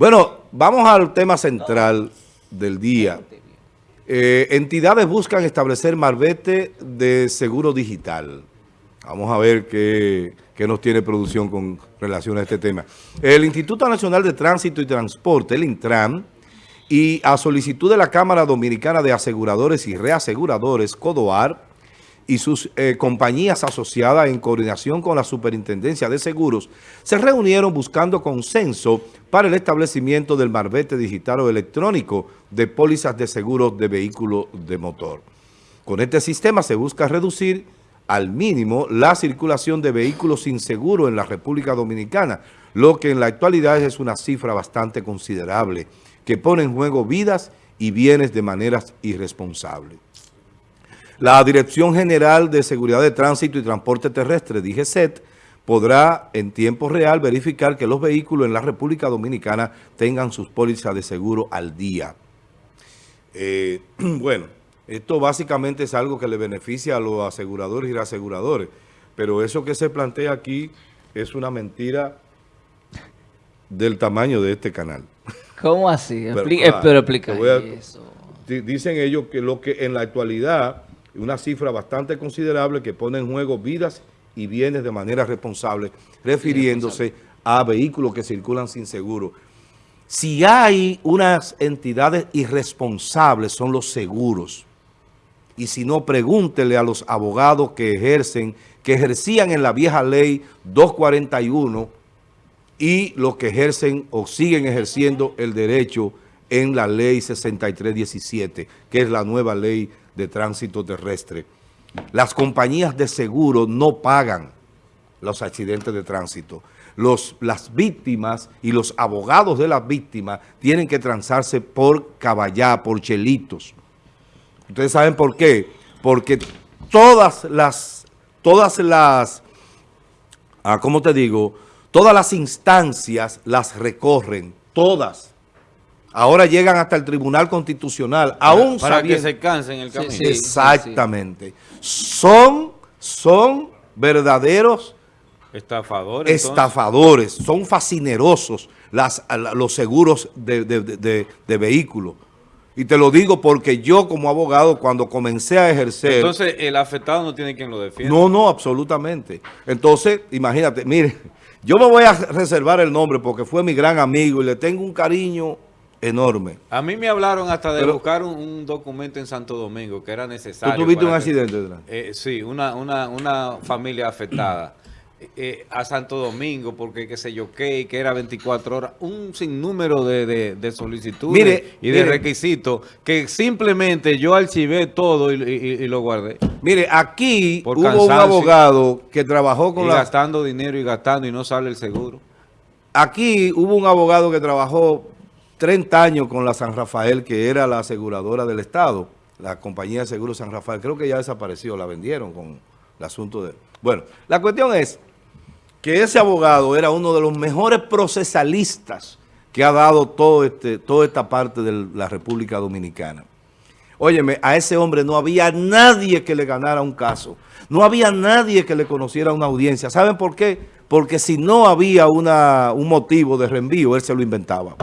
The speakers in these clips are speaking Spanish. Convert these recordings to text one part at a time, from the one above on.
Bueno, vamos al tema central del día. Eh, entidades buscan establecer marbete de seguro digital. Vamos a ver qué, qué, nos tiene producción con relación a este tema. El Instituto Nacional de Tránsito y Transporte, el Intran, y a solicitud de la Cámara Dominicana de Aseguradores y Reaseguradores, CODOAR, y sus eh, compañías asociadas en coordinación con la Superintendencia de Seguros se reunieron buscando consenso para el establecimiento del marbete digital o electrónico de pólizas de seguros de vehículos de motor. Con este sistema se busca reducir al mínimo la circulación de vehículos sin seguro en la República Dominicana, lo que en la actualidad es una cifra bastante considerable, que pone en juego vidas y bienes de maneras irresponsables. La Dirección General de Seguridad de Tránsito y Transporte Terrestre, DGCET, podrá en tiempo real verificar que los vehículos en la República Dominicana tengan sus pólizas de seguro al día. Eh, bueno, esto básicamente es algo que le beneficia a los aseguradores y reaseguradores, pero eso que se plantea aquí es una mentira del tamaño de este canal. ¿Cómo así? Pero, explica eso. Dicen ellos que lo que en la actualidad una cifra bastante considerable que pone en juego vidas y bienes de manera responsable, refiriéndose a vehículos que circulan sin seguro. Si hay unas entidades irresponsables, son los seguros. Y si no, pregúntele a los abogados que ejercen, que ejercían en la vieja ley 241 y los que ejercen o siguen ejerciendo el derecho en la ley 6317, que es la nueva ley de tránsito terrestre. Las compañías de seguro no pagan los accidentes de tránsito. Los, las víctimas y los abogados de las víctimas tienen que transarse por caballá, por chelitos. ¿Ustedes saben por qué? Porque todas las, todas las, ah, ¿cómo te digo? Todas las instancias las recorren, todas ahora llegan hasta el Tribunal Constitucional, para, aún Para que se cansen el camino. Exactamente. son, son verdaderos... Estafadores. Estafadores, son fascinerosos las, los seguros de, de, vehículos. Y te lo digo porque yo como abogado cuando comencé a ejercer... Entonces el afectado no tiene quien lo defienda. No, no, absolutamente. Entonces, imagínate, mire, yo me voy a reservar el nombre porque fue mi gran amigo y le tengo un cariño enorme. A mí me hablaron hasta de buscar un, documento en Santo Domingo que era necesario. ¿Tú tuviste un accidente? Eh, sí, una, una, una familia afectada. Eh, a Santo Domingo porque qué sé yo qué, que era 24 horas, un sinnúmero de, de, solicitudes y de requisitos que simplemente yo archivé todo y, lo guardé. Mire, aquí hubo un abogado que trabajó con la... gastando dinero y gastando y no sale el seguro. Aquí hubo un abogado que trabajó 30 años con la San Rafael, que era la aseguradora del Estado, la compañía de seguros San Rafael. Creo que ya desapareció, la vendieron con el asunto de... Bueno, la cuestión es que ese abogado era uno de los mejores procesalistas que ha dado todo este, toda esta parte de la República Dominicana. Óyeme, a ese hombre no había nadie que le ganara un caso. No había nadie que le conociera una audiencia. ¿Saben por qué? Porque si no había una, un motivo de reenvío, él se lo inventaba.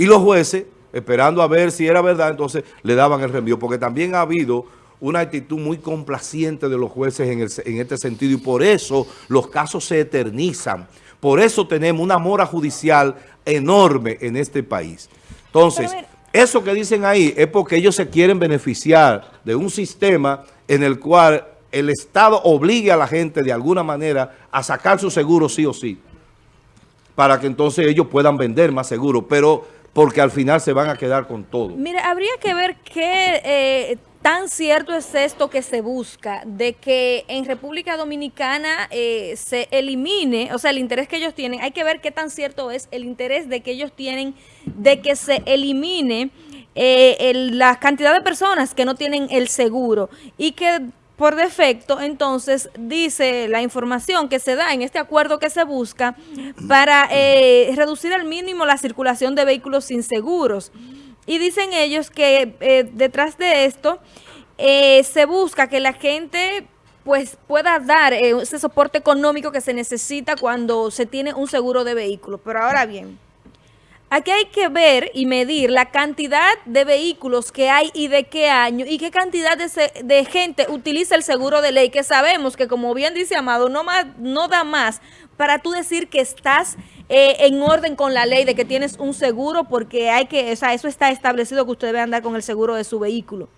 Y los jueces, esperando a ver si era verdad, entonces le daban el reenvío, porque también ha habido una actitud muy complaciente de los jueces en, este sentido y por eso los casos se eternizan. Por eso tenemos una mora judicial enorme en este país. Entonces, eso que dicen ahí es porque ellos se quieren beneficiar de un sistema en el cual el Estado obligue a la gente de alguna manera a sacar su seguro sí o sí, para que entonces ellos puedan vender más seguro. Pero porque al final se van a quedar con todo. Mira, habría que ver qué eh, tan cierto es esto que se busca, de que en República Dominicana eh, se elimine, o sea, el interés que ellos tienen, hay que ver qué tan cierto es el interés de que ellos tienen de que se elimine eh, la cantidad de personas que no tienen el seguro y que por defecto, entonces, dice la información que se da en este acuerdo que se busca para eh, reducir al mínimo la circulación de vehículos sin seguros. Y dicen ellos que eh, detrás de esto eh, se busca que la gente pues pueda dar ese soporte económico que se necesita cuando se tiene un seguro de vehículo. Pero ahora bien, Aquí hay que ver y medir la cantidad de vehículos que hay y de qué año y qué cantidad de, gente utiliza el seguro de ley, que sabemos que como bien dice Amado, no, más, no da más para tú decir que estás eh, en orden con la ley, de que tienes un seguro, porque hay que, o sea, eso está establecido que usted debe andar con el seguro de su vehículo.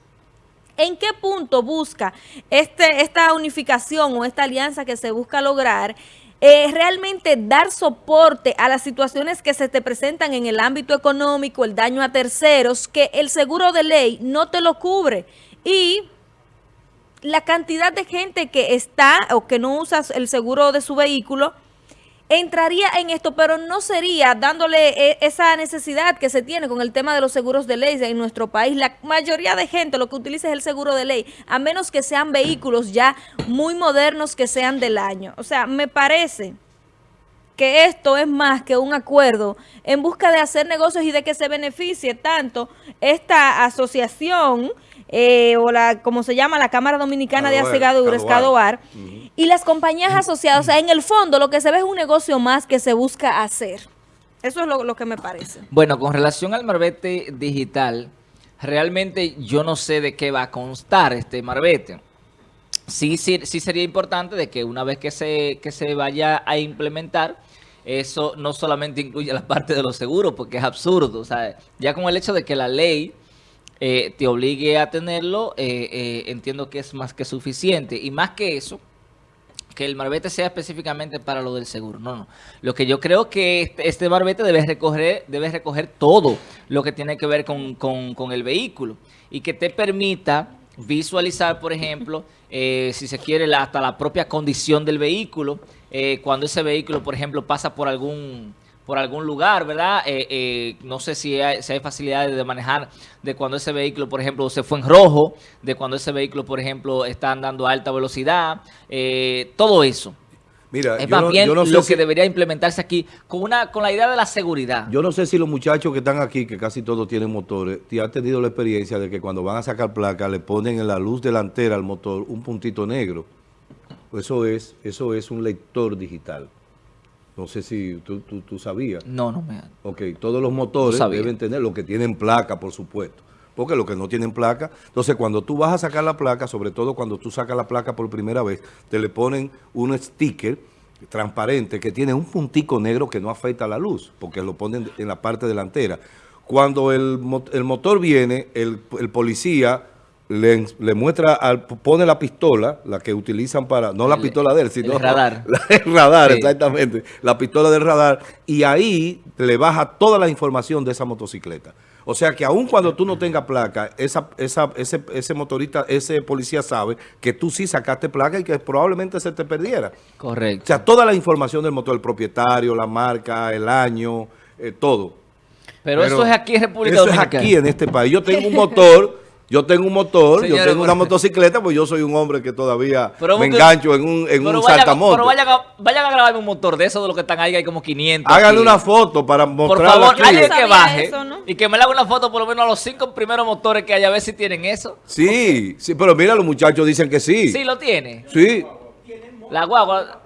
¿En qué punto busca este, esta unificación o esta alianza que se busca lograr eh, realmente dar soporte a las situaciones que se te presentan en el ámbito económico, el daño a terceros, que el seguro de ley no te lo cubre. Y la cantidad de gente que está o que no usa el seguro de su vehículo entraría en esto, pero no sería dándole eh, esa necesidad que se tiene con el tema de los seguros de ley en nuestro país. La mayoría de gente lo que utiliza es el seguro de ley, a menos que sean vehículos ya muy modernos que sean del año. O sea, me parece que esto es más que un acuerdo en busca de hacer negocios y de que se beneficie tanto esta asociación eh, o la, como se llama, la Cámara Dominicana de Asegaduras, Cadoar, y las compañías asociadas. O sea, en el fondo lo que se ve es un negocio más que se busca hacer. Eso es lo, que me parece. Bueno, con relación al marbete digital, realmente yo no sé de qué va a constar este marbete. Sí, sí, sí sería importante de que una vez que se, que se vaya a implementar, eso no solamente incluye la parte de los seguros, porque es absurdo. O sea, ya con el hecho de que la ley eh, te obligue a tenerlo, eh, eh, entiendo que es más que suficiente. Y más que eso, que el marbete sea específicamente para lo del seguro. No, no. Lo que yo creo que este, este marbete debe recoger, debe recoger todo lo que tiene que ver con, con el vehículo y que te permita visualizar, por ejemplo, si se quiere, hasta la propia condición del vehículo, cuando ese vehículo, por ejemplo, pasa por algún por algún lugar, ¿verdad? Eh, eh, no sé si hay, si hay facilidades de manejar de cuando ese vehículo, por ejemplo, se fue en rojo, de cuando ese vehículo, por ejemplo, está andando a alta velocidad, eh, todo eso. Mira, es más bien lo que debería implementarse aquí con una con la idea de la seguridad. Yo no sé si los muchachos que están aquí, que casi todos tienen motores, han tenido la experiencia de que cuando van a sacar placa le ponen en la luz delantera al motor un puntito negro. Eso es, eso es un lector digital. No sé si tú, tú, sabías. No, no me... Ok, todos los motores deben tener, lo que tienen placa, por supuesto. Porque los que no tienen placa, entonces cuando tú vas a sacar la placa, sobre todo cuando tú sacas la placa por primera vez, te le ponen un sticker transparente que tiene un puntico negro que no afecta la luz, porque lo ponen en la parte delantera. Cuando el, el motor viene, el, el policía le, muestra, al, pone la pistola, la que utilizan para, no la pistola de él, sino el radar. el radar, exactamente, la pistola del radar, y ahí le baja toda la información de esa motocicleta. O sea que aun cuando tú no tengas placa, esa, esa, ese, ese motorista, ese policía sabe que tú sí sacaste placa y que probablemente se te perdiera. Correcto. O sea, toda la información del motor, el propietario, la marca, el año, eh, todo. Pero, eso es aquí en República Dominicana. Eso es aquí en este país. Yo tengo un motor yo tengo un motor, yo tengo una motocicleta, pues yo soy un hombre que todavía me engancho en un, en un saltamoto. Pero vayan a, vayan a grabarme un motor de esos de los que están ahí, hay como 500. Háganle una foto para mostrar. Por favor, alguien que baje y que me le haga una foto por lo menos a los cinco primeros motores que hay, a ver si tienen eso. Sí, sí, pero mira, los muchachos dicen que sí. Sí, lo tiene. Sí. La guagua.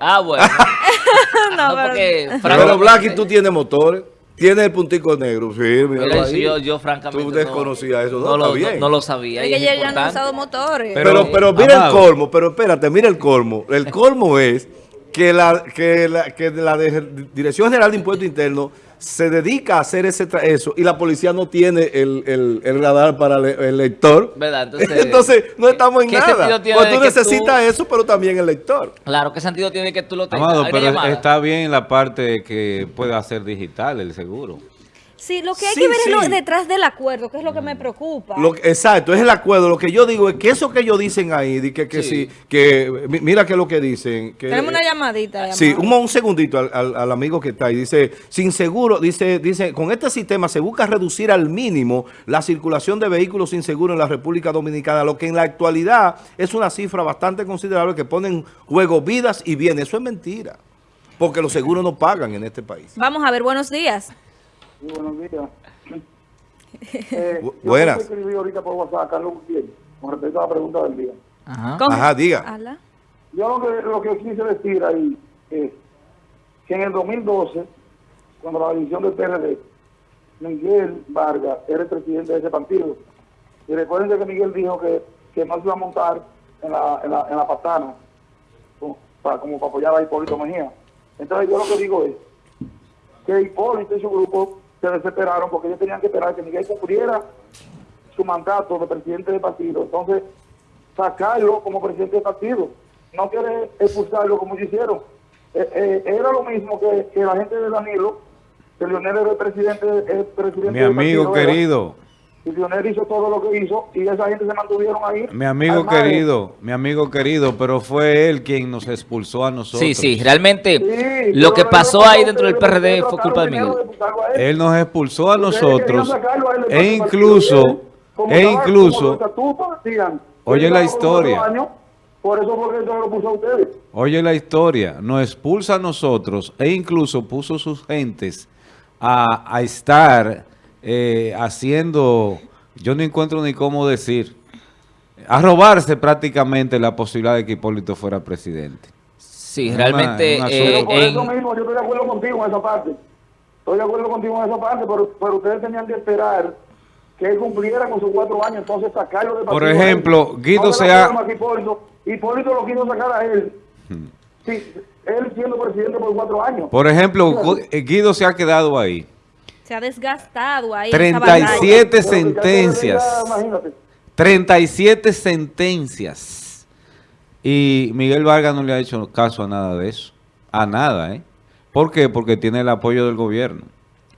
Ah, bueno. no, porque... Pero Blacky, tú tienes motores. Tiene el puntico negro, sí, mira yo, yo, francamente Tú desconocías eso, no, lo, no, lo sabía. Es que ya no han usado motores. Pero, pero, mira el colmo, pero espérate, mira el colmo. El colmo es que la, que la, que la Dirección General de Impuestos Internos se dedica a hacer ese eso y la policía no tiene el, el, radar para el, lector. ¿Verdad? Entonces, Entonces no estamos en nada. Pues tú necesitas eso, pero también el lector. Claro, ¿qué sentido tiene que tú lo tengas? Amado, pero está bien la parte que pueda hacer digital el seguro. Sí, lo que hay que ver es detrás del acuerdo, que es lo que me preocupa. exacto, es el acuerdo. Lo que yo digo es que eso que ellos dicen ahí, de que, que sí. que mira que es lo que dicen. Que, Tenemos una llamadita. Sí, un, segundito al, amigo que está ahí. Dice, sin seguro, dice, dice, con este sistema se busca reducir al mínimo la circulación de vehículos sin seguro en la República Dominicana, lo que en la actualidad es una cifra bastante considerable que ponen en juego vidas y bienes. Eso es mentira, porque los seguros no pagan en este país. Vamos a ver, buenos días. Sí, buenos días. Eh, Buenas. Yo escribí ahorita por WhatsApp a Carlos Gutiérrez con respecto a la pregunta del día. Ajá, Ajá diga. Yo lo que, lo que quise decir ahí es que en el 2012 cuando la división del PRD, Miguel Vargas era el presidente de ese partido. Y recuerden que Miguel dijo que, que no se iba a montar en la, en la, en la patana como para, como para apoyar a Hipólito Mejía. Entonces yo lo que digo es que Hipólito y su grupo se desesperaron porque ellos tenían que esperar que Miguel cumpliera su mandato de presidente del partido. Entonces, sacarlo como presidente del partido. No quiere expulsarlo como ellos hicieron. Eh, eh, era lo mismo que, que la gente de Danilo, que Leonel era el presidente, el presidente Mi del amigo era. Y Leonel hizo todo lo que hizo y esa gente se mantuvieron ahí. mi amigo querido, mi amigo querido, pero fue él quien nos expulsó a nosotros. Sí, sí, realmente Sí, lo que pasó ahí dentro del PRD fue culpa de Miguel. de él. Nos expulsó a Ustedes nosotros a e incluso, como e incluso, Oye la historia. por eso fue que eso lo puso a ustedes. oye la historia, nos expulsa a nosotros e incluso puso sus gentes a, a estar eh, haciendo, yo no encuentro ni cómo decir, a robarse prácticamente la posibilidad de que Hipólito fuera presidente. Sí, Una- realmente una eh, Pero por en- eso mismo yo estoy de acuerdo contigo en esa parte. Estoy de acuerdo contigo en esa parte, pero, pero ustedes tenían que esperar que él cumpliera con sus cuatro años, entonces sacarlo del Por ejemplo, Guido No se ha- Hipólito, Hipólito lo quiso sacar a él. Sí, él siendo presidente por cuatro años. Por ejemplo, eh, Guido se ha quedado ahí. Se ha desgastado ahí. esa batalla. 37 Pero que ya sentencias. Imagínate. 37 sentencias. Y Miguel Vargas no le ha hecho caso a nada de eso. A nada, ¿eh? ¿Por qué? Porque tiene el apoyo del gobierno.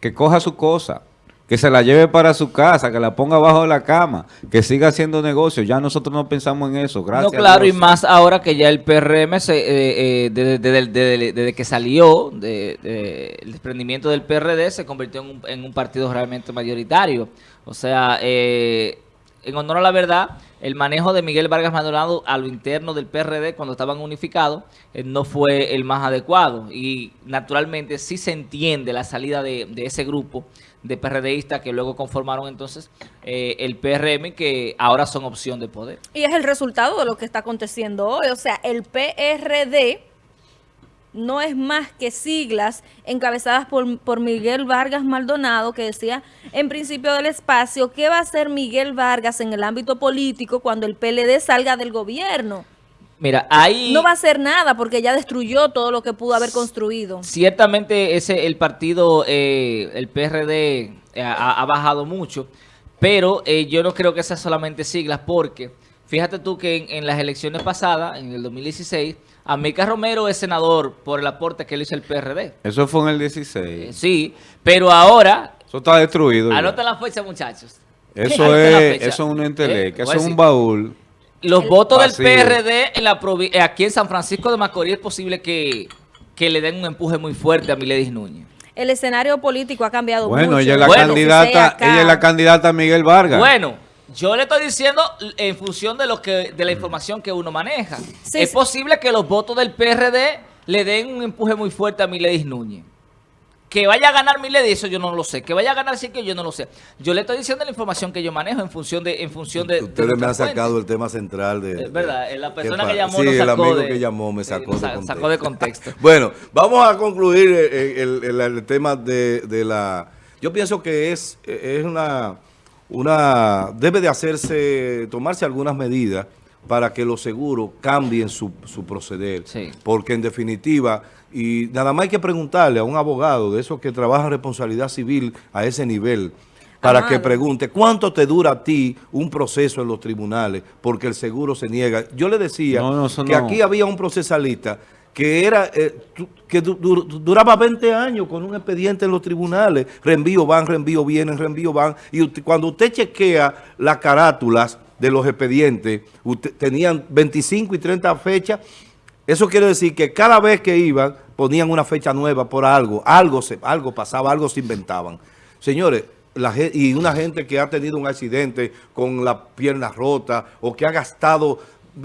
Que coja su cosa, que se la lleve para su casa, que la ponga bajo la cama, que siga haciendo negocios. Ya nosotros no pensamos en eso. Gracias. No, claro, y más ahora que ya el PRM, se, eh, eh, desde, desde- desde- desde que salió de, de- el desprendimiento del PRD, se convirtió en un, en un partido realmente mayoritario. O sea, eh, en honor a la verdad, el manejo de Miguel Vargas Maldonado a lo interno del PRD cuando estaban unificados eh, no fue el más adecuado. Y naturalmente sí se entiende la salida de, de ese grupo de PRDistas que luego conformaron entonces eh, el PRM que ahora son opción de poder. Y es el resultado de lo que está aconteciendo hoy. O sea, el PRD no es más que siglas encabezadas por, por Miguel Vargas Maldonado, que decía en principio del espacio, ¿qué va a hacer Miguel Vargas en el ámbito político cuando el PLD salga del gobierno? Mira, ahí No va a hacer nada porque ya destruyó todo lo que pudo haber construido. ciertamente ese el partido, eh, el PRD, eh, ha, ha bajado mucho, pero eh, yo no creo que sean solamente siglas porque fíjate tú que en, en las elecciones pasadas, en el 2016, América Romero es senador por el aporte que le hizo el PRD. Eso fue en el Eh, 16. sí, pero ahora, Eso está destruido. ya. anoten la fecha muchachos. Eso es, fecha. eso es un enteleque, Eh, eso es un baúl. Los votos Vacío. del PRD en la eh, aquí en San Francisco de Macorís es posible que, que le den un empuje muy fuerte a Miledis Núñez. El escenario político ha cambiado Bueno, mucho. ella es la Bueno, candidata, ella es la candidata a Miguel Vargas. Bueno, yo le estoy diciendo en función de lo que de la información que uno maneja. Sí, es sí. posible que los votos del PRD le den un empuje muy fuerte a Miledis Núñez. Que vaya a ganar Miledis, eso yo no lo sé. Que vaya a ganar sí que yo no lo sé. Yo le estoy diciendo la información que yo manejo en función de en función de, de Ustedes me han sacado fuentes. el tema central de... Es verdad, de- la ¿qué persona que llamó Sí, nos el sacó amigo de- que llamó me sacó, eh, sa- de, contexto. sacó de contexto. bueno, vamos a concluir eh, el, el- el tema de, de la... Yo pienso que es, eh, es una, una... Debe de hacerse, tomarse algunas medidas para que los seguros cambien su, su proceder. Sí. Porque en definitiva, y nada más hay que preguntarle a un abogado de esos que trabaja en responsabilidad civil a ese nivel, para Amado. que pregunte cuánto te dura a ti un proceso en los tribunales, porque el seguro se niega. Yo le decía No, no, eso que no. aquí había un procesalista que era eh, que du- du- duraba 20 años con un expediente en los tribunales, reenvío van, reenvío vienen, reenvío van, y usted- cuando usted chequea las carátulas de los expedientes, tenían 25 y 30 fechas, eso quiere decir que cada vez que iban ponían una fecha nueva por algo, algo, se, algo pasaba, algo se inventaban. Señores, la y una gente que ha tenido un accidente con la pierna rota o que ha gastado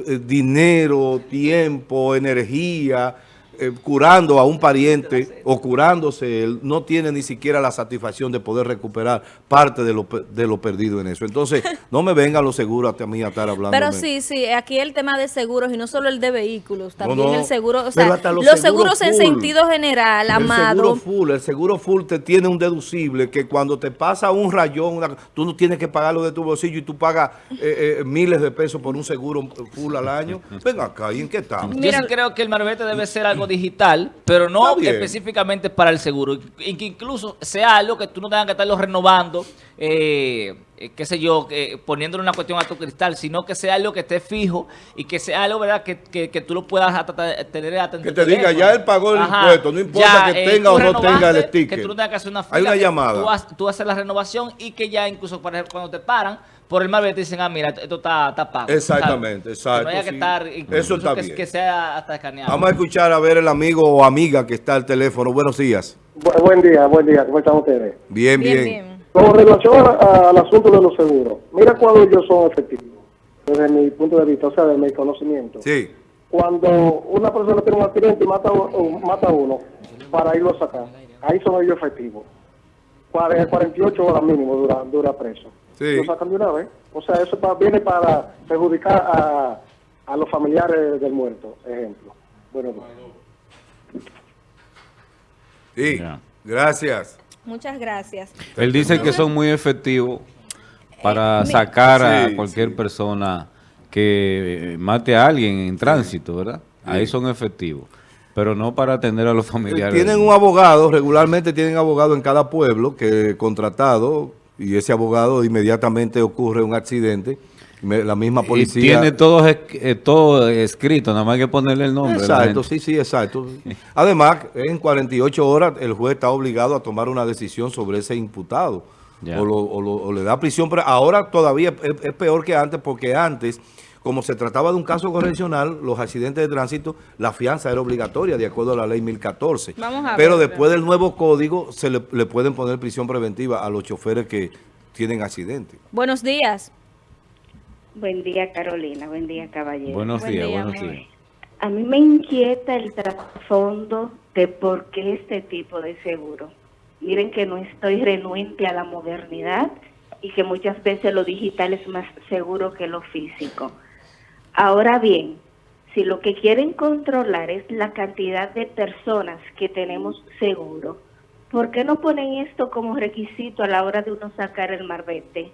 eh, dinero, tiempo, energía eh, curando a un pariente o curándose, él no tiene ni siquiera la satisfacción de poder recuperar parte de lo, de lo perdido en eso. Entonces, no me vengan los seguros a mí a estar hablando. Pero sí, sí, aquí el tema de seguros y no solo el de vehículos, también no, el seguro, o sea, hasta los, los seguros, seguros en sentido general, El amado. seguro full, el seguro full te tiene un deducible que cuando te pasa un rayón, una- tú no tienes que pagarlo de tu bolsillo y tú pagas eh, eh, miles de pesos por un seguro full al año. Ven acá, ¿y en qué estamos? Yo Mira- sí creo que el marbete debe ser algo digital, pero no específicamente para el seguro. Y que incluso sea algo que tú no tengas que estarlo renovando, eh, eh, qué sé yo, eh, poniéndole una cuestión a tu cristal, sino que sea algo que esté fijo y que sea algo, ¿verdad?, que, que, que tú lo puedas hasta tener hasta Que te diga, ya él pagó el impuesto, no importa que tenga tú o no tenga el sticker. Que tú no tengas que hacer una Hay una que llamada. Tú, haces- tú haces la renovación y que ya incluso, ejemplo, cuando te paran por el marbete, dicen, ah, mira, esto está, está pago. Exactamente, exacto, no haya que sí. estar, Eso incluso está que, bien. que sea hasta escaneado. Vamos a escuchar a ver el amigo o amiga que está al teléfono. Buenos días. Bu- buen día, buen día, ¿cómo están ustedes? Bien, bien. Bien, bien. Con relación a- al asunto de los seguros, mira cuando ellos son efectivos, desde mi punto de vista, o sea, de mi conocimiento. Sí. Cuando una persona tiene un accidente y mata, o mata a uno para irlo a sacar, ahí son ellos efectivos. Cuare- 48 horas mínimo dura, dura preso. Sí. Lo sacan de una vez. O sea, eso pa- viene para perjudicar a, a los familiares del muerto, ejemplo. Bueno, Sí. Ya. Gracias. Muchas gracias. Él dice que son muy efectivos para Eh, mi- sacar a Sí, cualquier sí. persona que eh, mate a alguien en tránsito, ¿verdad? Ahí son efectivos. Pero no para atender a los familiares. Tienen un abogado, regularmente tienen abogado en cada pueblo que contratado y ese abogado inmediatamente ocurre un accidente. La misma Y policía. tiene todo, eh, todo escrito, nada más hay que ponerle el nombre. Exacto, sí, sí, exacto. Además, en 48 horas el juez está obligado a tomar una decisión sobre ese imputado. O, lo- o lo- o le da prisión. Pero ahora todavía es, es peor que antes porque antes, como se trataba de un caso correccional, los accidentes de tránsito, la fianza era obligatoria de acuerdo a la ley 1014. Vamos a Pero ver, después del nuevo código se le, le pueden poner prisión preventiva a los choferes que tienen accidentes. Buenos días. Buen día, Carolina. Buen día, caballero. Buenos Buen días, día, buenos días. A mí me inquieta el trasfondo de por qué este tipo de seguro. Miren que no estoy renuente a la modernidad y que muchas veces lo digital es más seguro que lo físico. Ahora bien, si lo que quieren controlar es la cantidad de personas que tenemos seguro, ¿por qué no ponen esto como requisito a la hora de uno sacar el marbete?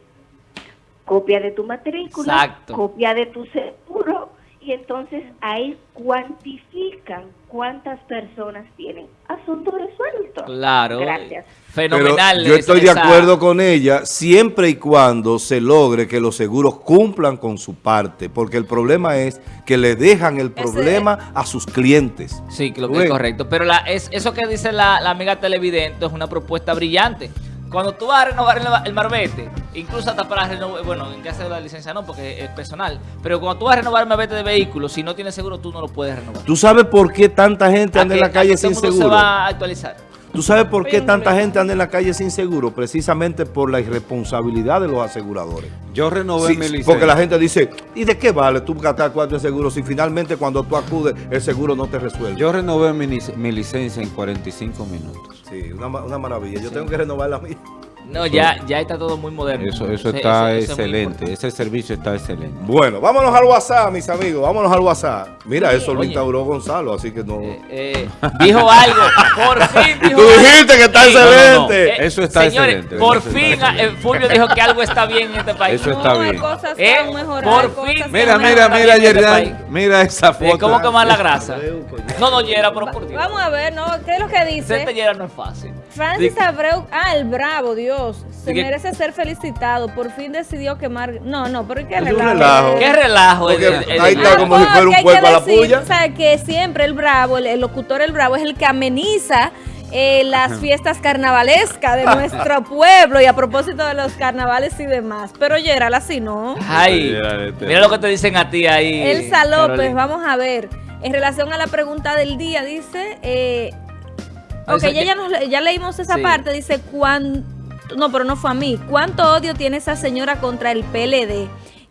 Copia de tu matrícula, Exacto. copia de tu seguro y entonces ahí cuantifican cuántas personas tienen. Asunto resuelto. Claro. Gracias. Fenomenal. Pero yo estoy de acuerdo con ella siempre y cuando se logre que los seguros cumplan con su parte, porque el problema es que le dejan el problema a sus clientes. Sí, lo que es correcto. Pero la, es, eso que dice la, la amiga televidente es una propuesta brillante. Cuando tú vas a renovar el, marbete, incluso hasta para renovar, bueno, en caso de la licencia no, porque es personal, pero cuando tú vas a renovar el marbete de vehículo, si no tienes seguro, tú no lo puedes renovar. ¿Tú sabes por qué tanta gente anda en la calle sin seguro? se va a actualizar. ¿Tú sabes por qué tanta gente anda en la calle sin seguro? Precisamente por la irresponsabilidad de los aseguradores. Yo renové Sí, mi licencia. porque la gente dice, ¿y de qué vale tú gastar cuatro en seguro si finalmente cuando tú acudes el seguro no te resuelve? Yo renové mi licencia en 45 minutos. Una, una maravilla. Yo tengo que renovar la mía. No, ya, ya está todo muy moderno. Eso, eso Sí, está eso- eso excelente. Ese servicio está excelente. Bueno, vámonos al WhatsApp, mis amigos. Vámonos al WhatsApp. Mira, eso lo Oye. instauró Gonzalo, así que no... Eh, eh, dijo algo, por fin dijo Tú algo. dijiste que está Sí. excelente. Eh, Eso está señores, excelente, por eso fin excelente. eh, Fulvio dijo que algo está bien en este país. Eso está no, bien. cosas Eh, mejorado. por fin. Mira, mira, mira, este Yerjan. Mira esa Eh, foto. ¿Cómo que más la grasa? No, no, Yera, pero por Dios. Vamos a ver, ¿no? ¿Qué es lo que Ser dice? Yera no es fácil. Francis Abreu, ah, el bravo, Dios, se que- merece ser felicitado. Por fin decidió quemar. No, no, pero ¿qué Es un relajo? relajo. Qué relajo. Porque el- el- el- ahí está Ah, como si fuera un que a la decir, puya. O sea, que siempre el bravo, el, el locutor el bravo es el que ameniza eh, las fiestas carnavalescas de nuestro pueblo y a propósito de los carnavales y demás. Pero Gerald así no. Ay, este- mira lo que te dicen a ti ahí. Elsa López, Carolina. vamos a ver. En relación a la pregunta del día, dice. Eh, ok, ya, que- ya, nos- ya leímos esa Sí. parte. Dice, ¿cuán, no, pero no fue a mí. ¿Cuánto odio tiene esa señora contra el PLD?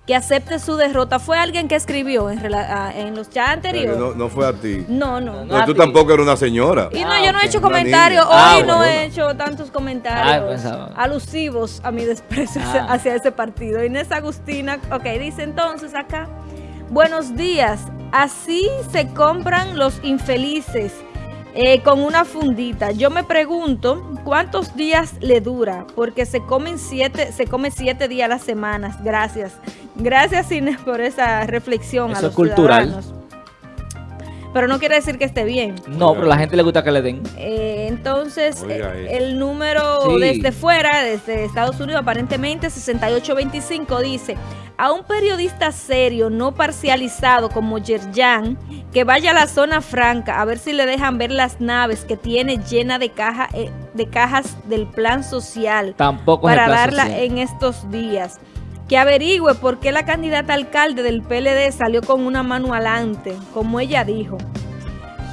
que acepte su derrota. Fue alguien que escribió en, ah, en los chats anteriores. no, no fue a ti. No, no. No, tú tampoco eres una señora. Y no, Ah, yo no he hecho comentarios. Ah, hoy no bueno. he hecho tantos Ah, comentarios pensaba. alusivos a mi desprecio Ah. hacia ese partido. Inés Agustina, ok, dice entonces acá, buenos días, así se compran los infelices eh, con una fundita. Yo me pregunto cuántos días le dura, porque se comen siete, se come siete días a las semanas. Gracias. Gracias Inés por esa reflexión a Eso los es cultural. ciudadanos. Pero no quiere decir que esté bien. No, pero a la gente le gusta que le den. Eh, entonces, eh, eso. el número Sí. desde fuera, desde Estados Unidos, aparentemente 6825, dice, a un periodista serio, no parcializado como Yerjan, que vaya a la zona franca a ver si le dejan ver las naves que tiene llena de, caja, eh, de cajas del plan social Tampoco para plan darla social. en estos días. Que averigüe por qué la candidata alcalde del PLD salió con una mano adelante, como ella dijo.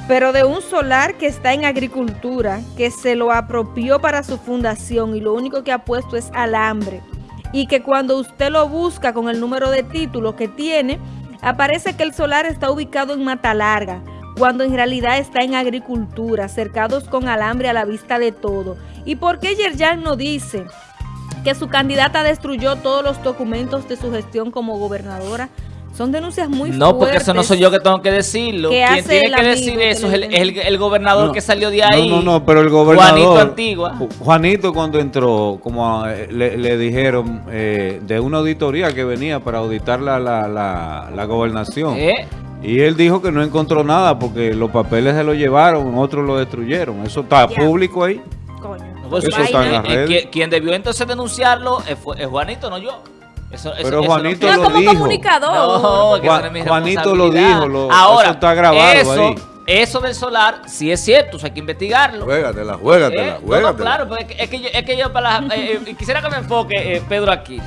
Pero de un solar que está en agricultura, que se lo apropió para su fundación y lo único que ha puesto es alambre. Y que cuando usted lo busca con el número de título que tiene, aparece que el solar está ubicado en Mata Larga, cuando en realidad está en agricultura, cercados con alambre a la vista de todo. ¿Y por qué Yerjan no dice que su candidata destruyó todos los documentos de su gestión como gobernadora? Son denuncias muy No, porque eso no fuertes. soy yo que tengo que decirlo. ¿Qué Quien tiene que decir eso es el, el- el gobernador No, que salió de ahí. No, no, no, pero el gobernador. Juanito Antigua. Ju- Juanito cuando entró, como eh, le, le dijeron eh, de una auditoría que venía para auditar la, la, la, la gobernación. ¿Eh? Y él dijo que no encontró nada porque los papeles se lo llevaron, otros lo destruyeron. Eso está público ahí. Coño. No, pues, Eso eh, está en eh, las eh, redes. quien- Quien debió entonces denunciarlo es, fue- es Juanito, no yo. Eso, eso- Pero eso Juanito No, lo como dijo. comunicador. No, que Juan- mi Juanito lo dijo, lo- Ahora, eso está grabado eso, ahí. Eso del solar sí es cierto, eso hay que investigarlo. Juégatela, Eh, juégatela, no, no, juégatela. claro, porque es que, es que yo, es que yo para la- eh, eh, quisiera que me enfoque eh, Pedro aquí.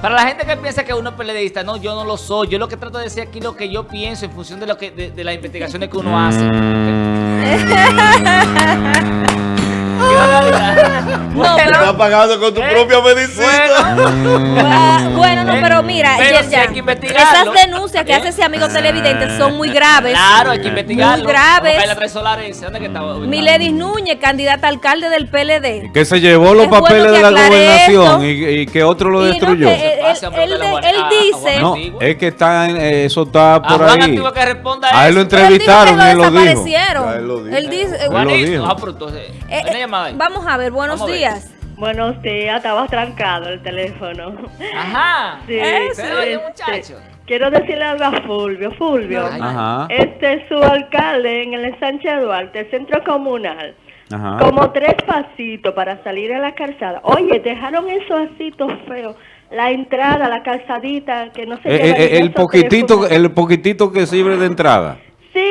Para la gente que piensa que uno es peledeísta, no, yo no lo soy. Yo lo que trato de decir aquí es lo que yo pienso en función de lo que de, de las investigaciones que uno hace. ¿Qué barbaridad? No, Te pero- estás pagando con tu Eh, propia medicina. Bueno, Ah, bueno, no, Eh, pero mira, pero sí Yerjan, hay que investigarlo. esas denuncias que Eh. hace ese amigo televidente son muy graves. claro, hay que investigarlo. Muy graves. A a. Miledis Núñez, candidata a alcalde del PLD. Que se llevó los Es bueno papeles que de la gobernación y, y que otro lo Y no, destruyó. que, eh, él, él él a- a dice no, es que está en- eh, eso está A por Juan ahí. Que responda A él lo él dijo entrevistaron y él lo dijo. Ya él lo dijo. Él dice, eh, Él dijo. Llamada ahí. vamos a ver, buenos Vamos a ver. días. Buenos días, estaba trancado el teléfono. Ajá. Sí, este, muchacho. Quiero decirle algo a Fulvio. Fulvio. Ajá. este es su alcalde en el Sánchez Duarte, centro comunal. Ajá. Como tres pasitos para salir a la calzada. Oye, dejaron esos asitos feos. La entrada, la calzadita, que no se Eh, eh, el poquitito, el poquitito que sirve de entrada.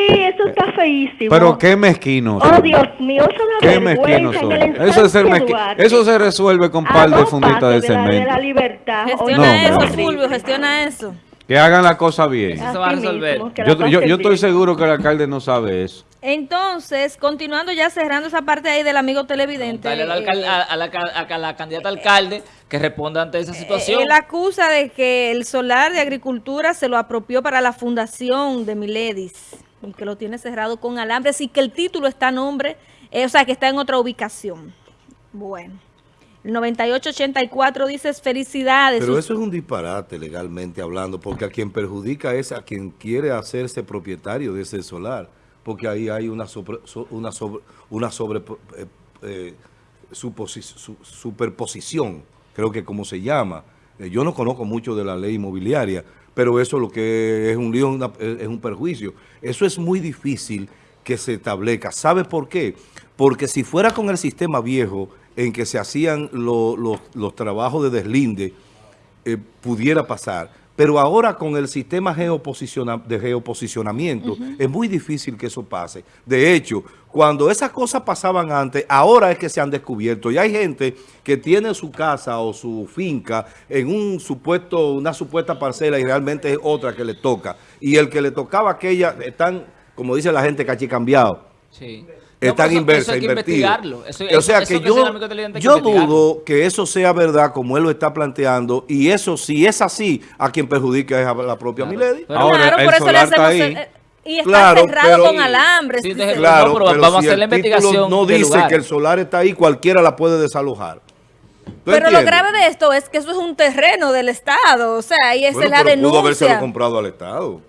Sí, eso está feísimo. Pero qué mezquinos. Oh, Dios mío, eso es Qué mezquinos son. en el Eso es mezqui- Duarte. Eso se resuelve con par de funditas de pasos la- de cemento. la libertad. Gestiona No, eso. Fulvio, gestiona eso. Que hagan la cosa bien. Eso se va a resolver. Yo, yo, estoy seguro que el alcalde no sabe eso. Entonces, continuando ya cerrando esa parte ahí del amigo televidente. Dale al alcal- eh, a, a la, a la candidata alcalde que responda ante esa situación. Él acusa de que el solar de agricultura se lo apropió para la fundación de Miledis y que lo tiene cerrado con alambres y que el título está a nombre, eh, o sea, que está en otra ubicación. Bueno, el 9884 dice felicidades. Pero eso es un disparate legalmente hablando, porque a quien perjudica es a quien quiere hacerse propietario de ese solar, porque ahí hay una sobre, so- una sobre, una sobre eh, eh, suposi- su- superposición, creo que como se llama. Yo no conozco mucho de la ley inmobiliaria, pero eso lo que es un lío, es un perjuicio. Eso es muy difícil que se establezca. ¿Sabe por qué? Porque si fuera con el sistema viejo en que se hacían lo- los- los trabajos de deslinde, eh, pudiera pasar. Pero ahora con el sistema geoposiciona- de geoposicionamiento es muy difícil que eso pase. De hecho, cuando esas cosas pasaban antes, ahora es que se han descubierto. Y hay gente que tiene su casa o su finca en un supuesto, una supuesta parcela y realmente es otra que le toca. Y el que le tocaba aquella, están, como dice la gente, cachicambiados. Sí. Están eso- inversas, eso hay que. Eso- o sea eso que que yo, que yo dudo que eso sea verdad como él lo está planteando y eso si es así, a quien perjudica es a la propia Milady. Pero- Ahora, claro, el por eso le solar está hacemos... ahí. eh, y está Claro, cerrado pero- con alambres. Sí, deje- Claro, No, pero pero, vamos a si hacer la investigación no dice lugar. que el solar está ahí, cualquiera la puede desalojar. ¿Tú Pero lo entiendes? grave de esto es que eso es un terreno del Estado, o sea, y esa Bueno, es la pero pudo habérselo denuncia. comprado al Estado.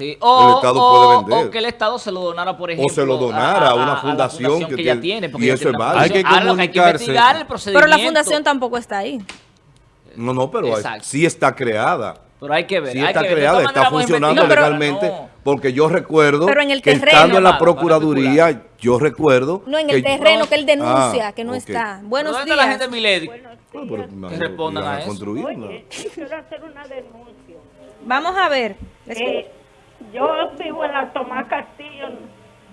Sí, o, El Estado o- puede vender. o que el Estado se lo donara, por ejemplo, se lo donara a una fundación que que ya tiene- porque y ya eso tiene es válido. fundación. Hay que que hay que comunicarse. investigar el Pero procedimiento. la fundación tampoco está ahí. No, no, pero hay- sí está creada. Pero hay que ver. Sí hay está que ver. Creada, todas está a funcionando investigar. legalmente. No. Porque yo recuerdo Pero en el que terreno. estando en la Procuraduría, yo recuerdo... No, en el que- terreno que él denuncia, Ah, que no ok. está. ¿Pero Buenos ¿Dónde está la días. gente de Milady? No, pero imagino respondan a eso. Oye, yo quiero hacer una denuncia. Vamos a ver. Eh, yo vivo en la Tomás Castillo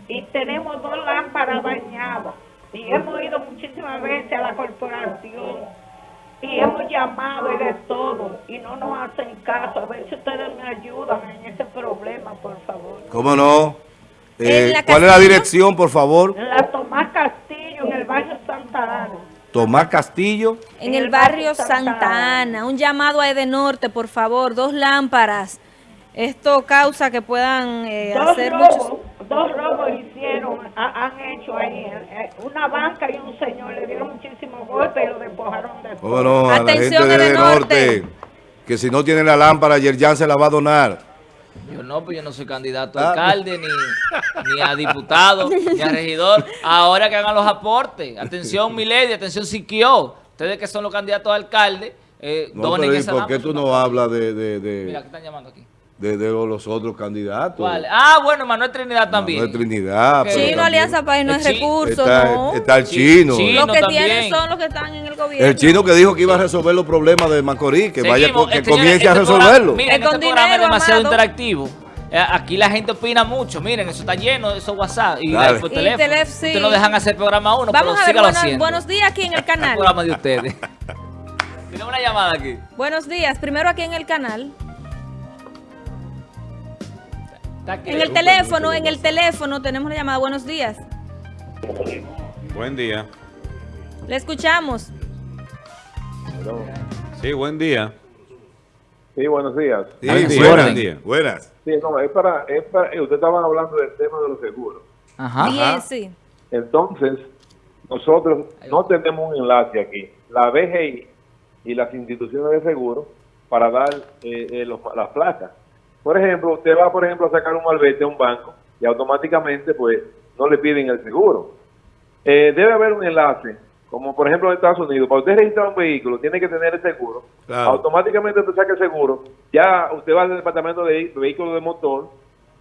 y tenemos dos lámparas dañadas. Y hemos ido muchísimas veces a la corporación y hemos llamado y de todo y no nos hacen caso. A ver si ustedes me ayudan en ese problema, por favor. ¿Cómo no? Eh, ¿Cuál es la dirección, por favor? En la Tomás Castillo, en el barrio Santa Ana. Tomás Castillo. En el barrio Santa Ana, un llamado a Edenorte, por favor, dos lámparas. Esto causa que puedan eh, Dos hacer robos, muchos... dos robos hicieron, ha- han hecho ahí. eh, Una banca y un señor le dieron muchísimos golpes y lo despojaron de todo. ¿Cómo no? A la Atención, gente Edenorte. Norte. Que si no tiene la lámpara, Yerjan se la va a donar. Yo no, pues yo no soy candidato Ah. a alcalde, ni, ni a diputado, ni a regidor. Ahora que hagan los aportes. Atención, Milady, atención, Siquio. Ustedes que son los candidatos a alcalde, eh, No, donen pero ¿y esa por qué tú no hablas de, de, de, Mira, que están llamando aquí. De- de los otros candidatos? ¿Cuál? Ah, bueno, Manuel Trinidad también. No es Trinidad. Chino, también Alianza País no El es recurso, Está, ¿no? está el chino. sí. Los que también. tienen son los que están en el gobierno. El chino que dijo que iba a resolver los problemas de Macorís, que vaya Seguimos. que señores, comience a este programa- resolverlo. Miren, con este programa es dinero, demasiado amado. interactivo. Eh, Aquí la gente opina mucho. Miren, eso está lleno, eso es WhatsApp y, Dale. por Y teléfono. telef- sí. Ustedes no dejan hacer programa uno, Vamos pero a ver, sígalo buenos, haciendo. buenos días aquí en el El canal. programa de ustedes. Tenemos una llamada aquí. Buenos días, primero aquí en el canal. En el teléfono, en el teléfono tenemos la llamada. Buenos días. Buen día. Le escuchamos. Sí, buen día. Sí, buenos días. Sí, día, buenas. buen día. buenas. Sí, no, es para, es para, eh, ustedes estaban hablando del tema de los seguros. Ajá. Bien, sí. Entonces, nosotros no tenemos un enlace aquí. La BGI y las instituciones de seguro para dar eh, eh, los- las placas. Por ejemplo, usted va, por ejemplo, a sacar un malvete a un banco y automáticamente, pues, no le piden el seguro. Eh, debe haber un enlace, como por ejemplo en Estados Unidos, para usted registrar un vehículo, tiene que tener el seguro. Claro. Automáticamente usted saca el seguro, ya usted va al departamento de vehículos de motor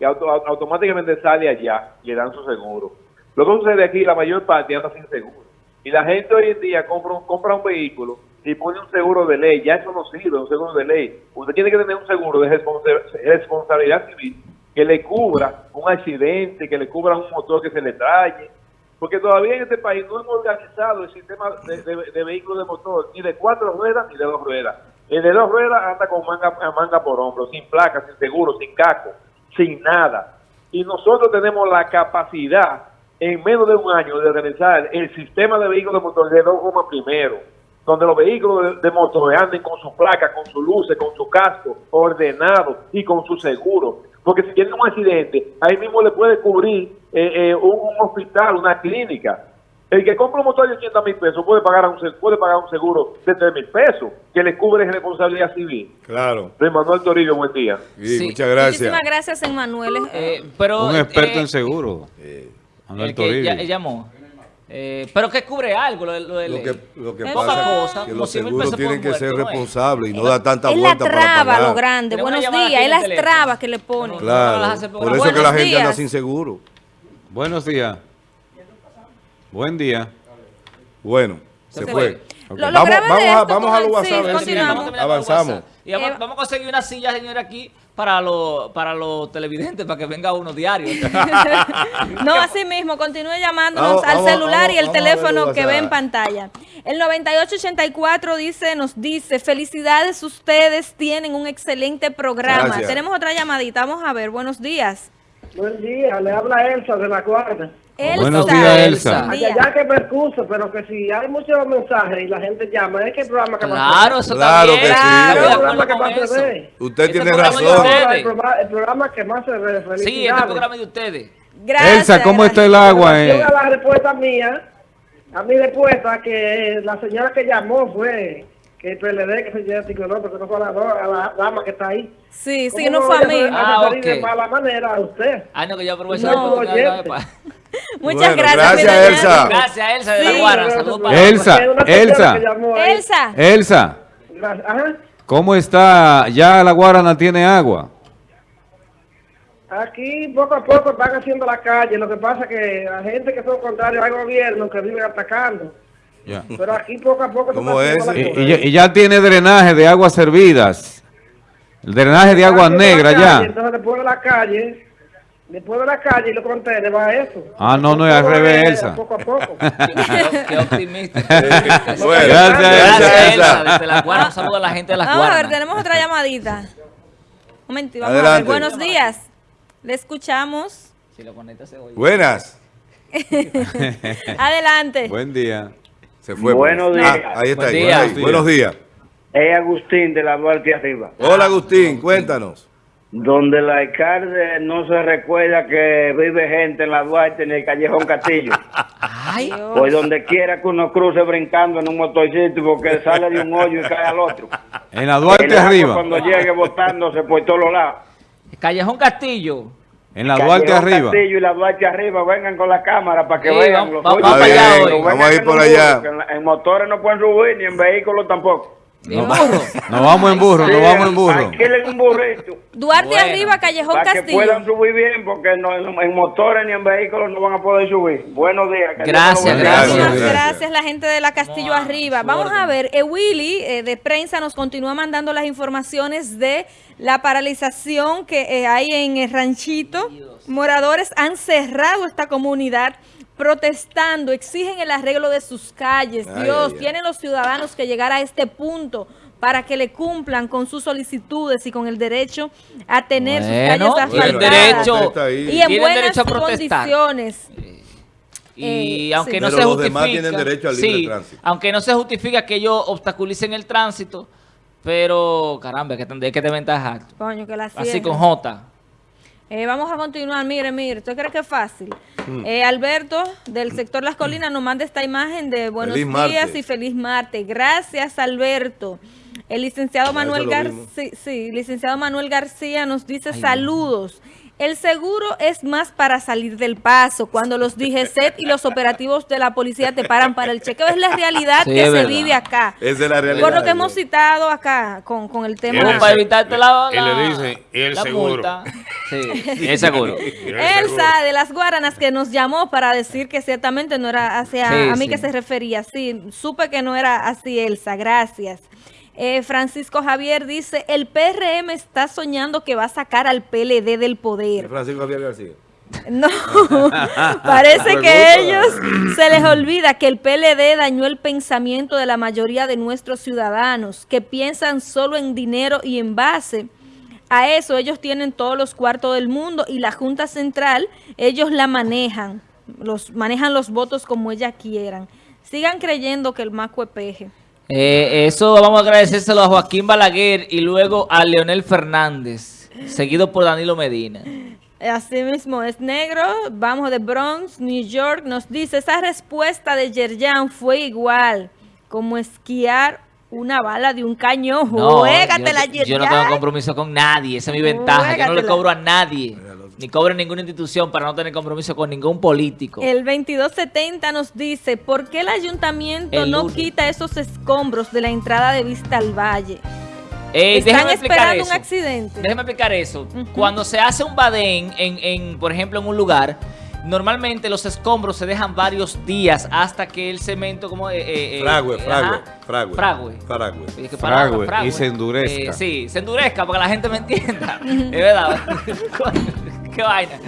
y auto- au- automáticamente sale allá y le dan su seguro. Lo que sucede aquí, la mayor parte anda sin seguro. Y la gente hoy en día compra un, compra un vehículo y pone un seguro de ley. Ya eso no sirve, un seguro de ley. Usted tiene que tener un seguro de responsa- responsabilidad civil que le cubra un accidente, que le cubra un motor que se le traye. Porque todavía en este país no hemos organizado el sistema de, de- de vehículos de motor, ni de cuatro ruedas ni de dos ruedas. El de dos ruedas anda con manga, manga por hombro, sin placa, sin seguro, sin caco, sin nada. Y nosotros tenemos la capacidad en menos de un año de organizar el sistema de vehículos de motor de dos gomas primero, donde los vehículos de, de motor anden con su placa, con sus luces, con su casco, ordenado y con su seguro. Porque si tiene un accidente, ahí mismo le puede cubrir eh, eh, un, un hospital, una clínica. El que compra un motor de 80 mil pesos puede pagar, un, se- puede pagar un seguro de 3 mil pesos que le cubre responsabilidad civil. Claro. De Manuel Torillo, buen día. Sí, Sí. muchas gracias. Muchísimas gracias, Emmanuel. Eh, pero, Un experto eh, en seguro. Eh, Manuel el que Toribio. ya- llamó. Eh, pero que cubre algo lo, de- lo de Lo ley. que, lo que Es pasa cosa, es que los 100 mil seguros tienen que ser ¿no responsables y no dar tanta es la vuelta para traba pagar. lo grande. Buenos días. Es las teléfono. trabas que le ponen. No, no, Claro, las hace por eso es que la gente anda sin seguro. Buenos días. Buen día. Bueno, se, Se fue. fue. Ok. Lo- lo Vamos, vamos, a, vamos a lo sí, WhatsApp. a ver si avanzamos. Y vamos, Eh, vamos a conseguir una silla, señor, aquí para los para los televidentes, para que venga uno diario. No, así mismo, continúe llamándonos Vamos, al vamos, celular vamos, y el ver teléfono el que ve en pantalla. El 9884 dice, nos dice, felicidades, ustedes tienen un excelente programa. Gracias. Tenemos otra llamadita, vamos a ver, buenos días. Buen día, le habla Elsa de la Guardia. Elsa. Buenos días, Elsa. Allá ya que me excuso, pero que si hay muchos mensajes y la gente llama, es que el programa que Claro, eso Claro también. que sí. El programa que más eso. se ve. Usted Este tiene razón. El programa, el programa que más se ve. Sí, este programa de ustedes. Gracias. Elsa, ¿cómo gracias. está el agua? Eh? la respuesta mía, a mi respuesta que la señora que llamó fue que el PLD que se lleva no, porque no fue a la, a la dama que está ahí. Sí, sí, ¿Cómo no fue a mí. Ah, a referir de ok. mala manera a usted. Ah, no, que yo aprovecho No. para- Muchas Bueno, gracias. gracias, Elsa. Gracias, Elsa de Sí. la Guara. Saludos para Elsa, Elsa. que Elsa. Elsa, Ajá. ¿cómo está? ¿Ya la Guarana tiene agua? Aquí poco a poco están haciendo la calle. Lo que pasa es que la gente que son contrarios al gobierno que viven atacando. Ya. Pero aquí poco a poco ¿Cómo es? Y, la y ya, y ya tiene drenaje de aguas servidas. El drenaje de aguas negras la ya. Entonces después de la calle, después de la calle y los contenedores va eso. Ah, no, no, es al revés, Elsa. Poco a poco. Qué- Qué optimista. Bueno, Gracias, Gracias, Elsa. Elsa. Desde la Guara, un saludo a la gente de las Vamos a ver, tenemos otra llamadita. Un momentito, vamos a ver. Adelante. Buenos días. Le escuchamos. Si lo conectas, se oye. Buenas. Adelante. Buen día. Se fue. Buenos pues. días. Ah, ahí está. Buen ahí, día. ahí. Buenos días. Es Agustín de la Duarte arriba. Hola, Agustín. Cuéntanos. Donde el alcalde no se recuerda que vive gente en la Duarte en el Callejón Castillo. Ay, Pues donde quiera que uno cruce brincando en un motorcito porque sale de un hoyo y cae al otro. En la Duarte El arriba. Cuando llegue botándose por todos los lados. Callejón Castillo. En la Duarte arriba. Castillo y la Duarte arriba, vengan con la cámara para que Sí, vean vamos- los vamos para allá hoy. Vamos a ir por allá. En, la- en motores no pueden subir ni en vehículos tampoco. De burro. Nos vamos en burro, nos vamos en burro. Alquilen un burrito. Duarte Bueno, arriba, Callejón Para que Castillo. puedan subir bien, porque no- en, motores ni en vehículos no van a poder subir. Buenos días. Gracias, gracias. Gracias. gracias, la gente de la Castillo Vamos a Arriba. Vamos a ver, eh, Willy eh, de prensa nos continúa mandando las informaciones de la paralización que eh, hay en el ranchito. Moradores han cerrado esta comunidad protestando, exigen el arreglo de sus calles. Ay, Dios, ay, ay. tienen los ciudadanos que llegar a este punto para que le cumplan con sus solicitudes y con el derecho a tener Bueno, sus calles asfaltadas derecho. Ahí. y en buenas derecho a condiciones. Y Eh, aunque sí. no Pero se los justifica. demás tienen derecho al libre sí, tránsito. aunque no se justifica que ellos obstaculicen el tránsito, pero caramba, hay que tener que. Coño, que la Así con J. Eh, vamos a continuar. Mire, mire, ¿usted cree que es fácil? Mm. Eh, Alberto, del sector Las Colinas, nos manda esta imagen de buenos Feliz días martes. y feliz martes. Gracias, Alberto. El licenciado Manuel García, sí, sí, licenciado Manuel García nos dice Ay, saludos. El seguro es más para salir del paso. Cuando los DGCET y los operativos de la policía te paran para el chequeo, es la realidad Sí, que se verdad. vive acá. Esa es la realidad. Por lo que hemos citado acá con, con el tema. Como para evitarte la, y le la- dicen, ¿y el la seguro? multa. Sí, el seguro. Elsa de las Guaranas que nos llamó para decir que ciertamente no era hacia Sí, a mí sí. que se refería. Sí, supe que no era así, Elsa. Gracias. Eh, Francisco Javier dice, el PRM está soñando que va a sacar al PLD del poder. Francisco Javier García. No, parece que ellos se les olvida que el PLD dañó el pensamiento de la mayoría de nuestros ciudadanos, que piensan solo en dinero y en base. A eso ellos tienen todos los cuartos del mundo y la Junta Central, ellos la manejan, los manejan los votos como ellas quieran. Sigan creyendo que el maco es peje. Eh, eso vamos a agradecérselo a Joaquín Balaguer y luego a Leonel Fernández, seguido por Danilo Medina. Así mismo es negro, vamos de Bronx, New York, nos dice, esa respuesta de Yerjan fue igual, como esquiar una bala de un cañón. Juégatela, yo, yo no tengo compromiso con nadie, esa es mi ventaja. Yo no le Juégatela. cobro a nadie, ni cobro en ninguna institución para no tener compromiso con ningún político. El 2270 nos dice, ¿por qué el ayuntamiento El no lunes. quita esos escombros de la entrada de Vista al Valle? Eh, Están esperando un accidente. Déjeme explicar eso. Cuando se hace un badén, en, en, por ejemplo, en un lugar, normalmente los escombros se dejan varios días hasta que el cemento como... eh, eh, eh, Fragüe, eh, fragüe, fragüe. Fragüe, y se endurezca. Eh, sí, se endurezca para que la gente me entienda. es verdad. qué vaina.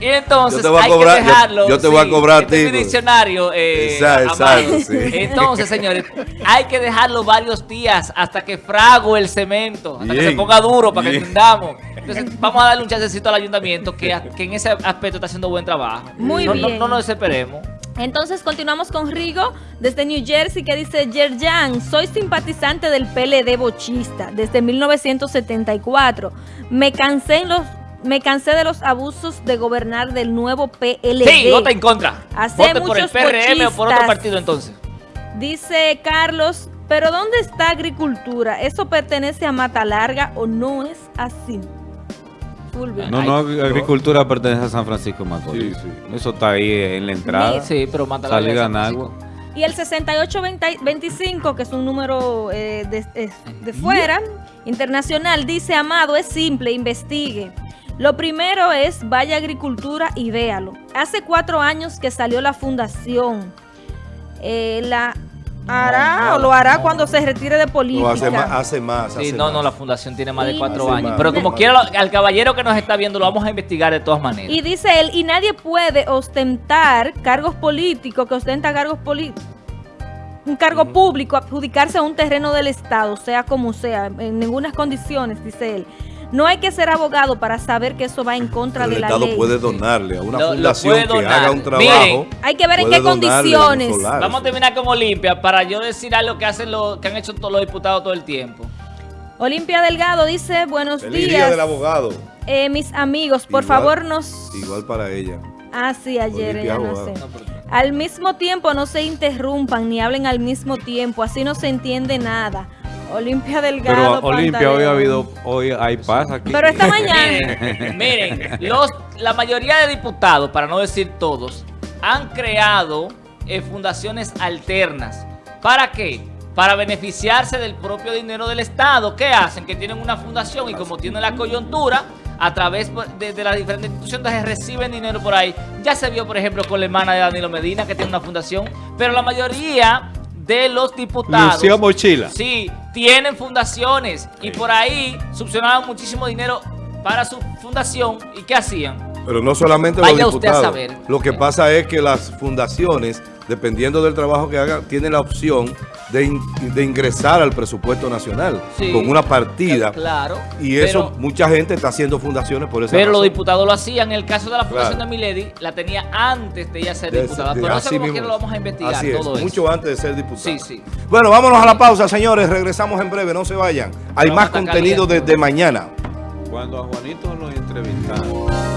Y entonces Yo te voy a hay cobrar- que dejarlo. yo te voy a cobrar a este es ti, mi pues. diccionario. eh, Exacto, sí. Entonces, señores, hay que dejarlo varios días hasta que frago el cemento, hasta que Bien, se ponga duro para que bien. entendamos. Entonces, vamos a darle un chancecito al ayuntamiento que, que en ese aspecto está haciendo buen trabajo. Muy no, no- bien. No, nos desesperemos. Entonces continuamos con Rigo desde New Jersey que dice, Yerjan, soy simpatizante del PLD bochista desde 1974. Me cansé en los... Me cansé de los abusos de gobernar del nuevo PLD. Sí, vota en contra. Hace Vote por el muchos PRM o por otro partido entonces. Dice Carlos, pero ¿dónde está agricultura? ¿Eso pertenece a Mata Larga o no es así? Fulvio. No, no, agricultura pertenece a San Francisco de Macorís. Sí, sí. Eso está ahí en la entrada. Sí, pero mata la Salida de en San agua. Francisco. Y el 6825, que es un número eh, de fuera, internacional, dice, Amado, es simple, investigue. Lo primero es, vaya agricultura y véalo. Hace cuatro años que salió la fundación. Eh, la hará no, o lo hará no. cuando se retire de política. No, hace más, hace más. Sí, hace no, no, más. la fundación tiene más de cuatro años. más, Pero como más. quiera, al caballero que nos está viendo lo vamos a investigar de todas maneras. Y dice él, y nadie puede ostentar cargos políticos, que ostenta cargos políticos, un cargo público, adjudicarse a un terreno del Estado, sea como sea, en ninguna condiciones, dice él. No hay que ser abogado para saber que eso va en contra Pero de el la Estado ley. puede donarle a una fundación que haga un trabajo. Miren, Hay que ver en qué a condiciones. Vamos a terminar con Olimpia para yo decir algo que hacen lo, que han hecho todos los diputados todo el tiempo. Olimpia Delgado dice, buenos Feliz día días, del abogado. eh, mis amigos, por Igual- favor nos... Igual para ella. Ah, sí, ayer, Olimpia ya no sé. Al mismo tiempo no se interrumpan ni hablen al mismo tiempo, así no se entiende nada. Olimpia Delgado. Pero Olimpia, hoy ha habido, hoy hay paz aquí. Pero esta mañana. Miren, miren, los, la mayoría de diputados, para no decir todos, han creado eh, fundaciones alternas. ¿Para qué? Para beneficiarse del propio dinero del Estado. ¿Qué hacen? Que tienen una fundación y como tienen la coyuntura, a través de, de las diferentes instituciones reciben dinero por ahí. Ya se vio, por ejemplo, con la hermana de Danilo Medina, que tiene una fundación, pero la mayoría de los diputados... Lucía Mochila. Sí, tienen fundaciones y por ahí subvencionaban muchísimo dinero para su fundación. ¿Y qué hacían? Pero no solamente Vaya los usted a diputados. saber. Lo que pasa es que las fundaciones, dependiendo del trabajo que hagan, tienen la opción de, in- de ingresar al presupuesto nacional Sí. con una partida. Claro. Y eso, Pero- mucha gente está haciendo fundaciones por esa Pero los diputados lo hacían. En el caso de la fundación Claro. de Milady, la tenía antes de ella ser De- diputada. de- Pero no sé así cómo mismo quiera lo vamos a investigar Así es, todo eso. mucho antes de ser diputado. Sí, sí. Bueno, vámonos a la pausa, señores. Regresamos en breve, no se vayan. Hay Vamos más contenido caliente. desde mañana. Cuando a Juanito lo entrevistaron.